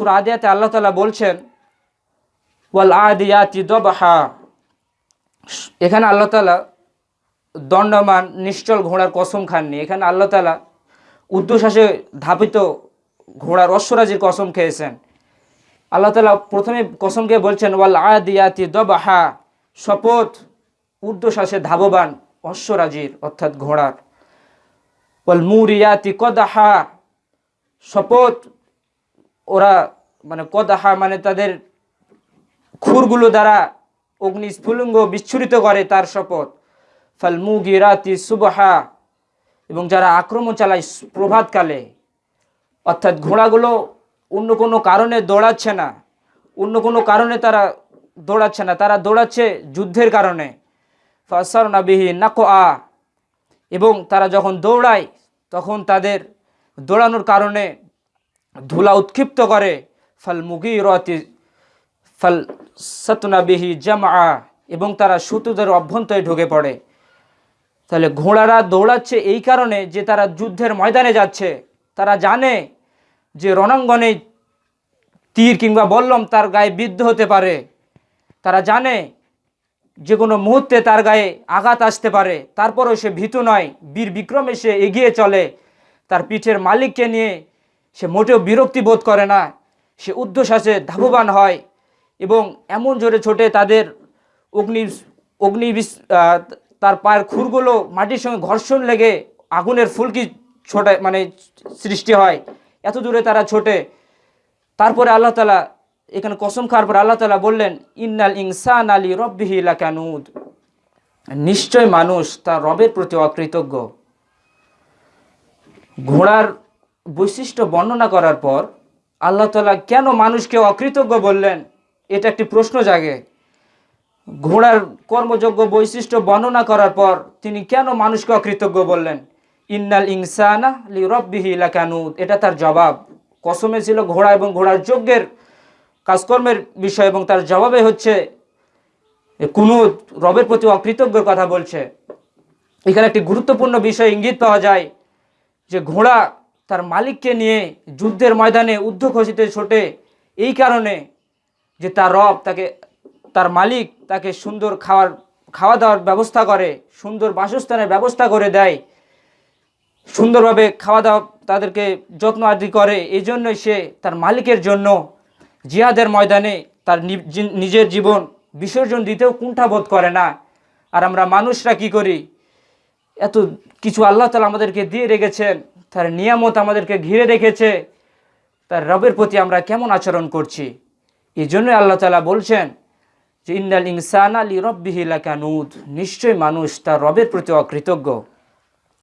সুরা আদিয়াতে আল্লাহ তালা বলছেন, ওয়াল আদিয়াতি দবাহা। এখানে আল্লাহ তালা দণ্ডমান, নিশ্চল ঘোড়ার কসম খাননি। এখানে আল্লাহ তালা উর্ধ্বশ্বাসে ধাপিত ঘোড়ার অশ্বরাজির কসম খেয়েছেন। আল্লাহ তালা প্রথমে কসমকে বলছেন, ওয়াল আদিয়াতি দবাহা। শপথ ঊর্ধ্বশ্বাসে ধাববান অশ্বরাজির, অর্থাৎ ঘোড়ার। ওয়াল মুরিয়াতি কদাহা। শপথ ওরা মানে কদাহা মানে তাদের খুরগুলো দ্বারা অগ্নি স্ফুলিঙ্গ বিচ্ছুরিত করে তার শপথ। ফাল মুগিরাতি সুবহা। এবং যারা আক্রমণ চালায় প্রভাতকালে, অর্থাৎ ঘোড়াগুলো অন্য কোনো কারণে দৌড়াচ্ছে না, অন্য কোনো কারণে তারা দৌড়াচ্ছে না, তারা দৌড়াচ্ছে যুদ্ধের কারণে। ফাসার নাবিহি নাকো আ এবং তারা যখন দৌড়ায়, তখন তাদের দৌড়ানোর কারণে ধুলা উৎক্ষিপ্ত করে, ফাল মুগি রতি ফাল সতনাবিহি জামা এবং তারা সুতুদের অভ্যন্তরে ঢুকে পড়ে। তাহলে ঘোড়ারা দৌড়াচ্ছে এই কারণে যে তারা যুদ্ধের ময়দানে যাচ্ছে। তারা জানে যে রণাঙ্গনে তীর কিংবা বল্লম তার গায়ে বিদ্ধ হতে পারে। তারা জানে যে কোনো মুহূর্তে তার গায়ে আঘাত আসতে পারে। তারপরেও সে ভীতু নয়। বীর বিক্রমে সে এগিয়ে চলে। তার পিঠের মালিককে নিয়ে সে মোটেও বিরক্তি বোধ করে না। সে ঊর্ধ্বশ্বাসে ধাববান হয় এবং এমন জোরে ছোটে তাদের অগ্নি অগ্নি তার পায়ের খুরগুলো মাটির সঙ্গে ঘর্ষণ লেগে আগুনের ফুলকি ছোটে মানে সৃষ্টি হয়। এত দূরে তারা ছোটে। তারপরে আল্লাহ তালা এখানে কসম খাওয়ার পর আল্লাহ তালা বললেন, ইন্নাল ইনসান আলী রব্বিহি লাকানুদ। নিশ্চয় মানুষ তার রবের প্রতি অকৃতজ্ঞ। ঘোড়ার বৈশিষ্ট্য বর্ণনা করার পর আল্লাহ তালা কেন মানুষকে অকৃতজ্ঞ বললেন? এটা একটি প্রশ্ন জাগে। ঘোড়ার কর্মযোগ্য বৈশিষ্ট্য বর্ণনা করার পর তিনি কেন মানুষকে অকৃতজ্ঞ বললেন? ইন্নাল ইনসানা লি রব্বিহি লাকানুদ। এটা তার জবাব। কসমে ছিল ঘোড়া এবং ঘোড়ার যজ্ঞের কাজকর্মের বিষয় এবং তার জবাবে হচ্ছে কোনো রবের প্রতি অকৃতজ্ঞর কথা বলছে। এখানে একটি গুরুত্বপূর্ণ বিষয় ইঙ্গিত পাওয়া যায় যে ঘোড়া তার মালিককে নিয়ে যুদ্ধের ময়দানে ঊর্ধ্বঘোষিত ছোটে। এই কারণে যে তার রব তাকে, তার মালিক তাকে সুন্দর খাওয়ার, খাওয়া দাওয়ার ব্যবস্থা করে, সুন্দর বাসস্থানের ব্যবস্থা করে দেয়। সুন্দরভাবে খাওয়া দাওয়া তাদেরকে যত্ন আদি করে। এই জন্যই সে তার মালিকের জন্য জিহাদের ময়দানে তার নিজের জীবন বিসর্জন দিতেও কুণ্ঠাবোধ করে না। আর আমরা মানুষরা কি করি? এত কিছু আল্লাহ তালা আমাদেরকে দিয়ে রেখেছেন। তার নিয়ামত আমাদেরকে ঘিরে রেখেছে। তার রবের প্রতি আমরা কেমন আচরণ করছি? এই জন্যই আল্লাহ তালা বলছেন যে ইন্দাল ইনসান আলী রব্বিহিলা কানুদ নিশ্চয়ই মানুষ তার রবের প্রতি অকৃতজ্ঞ।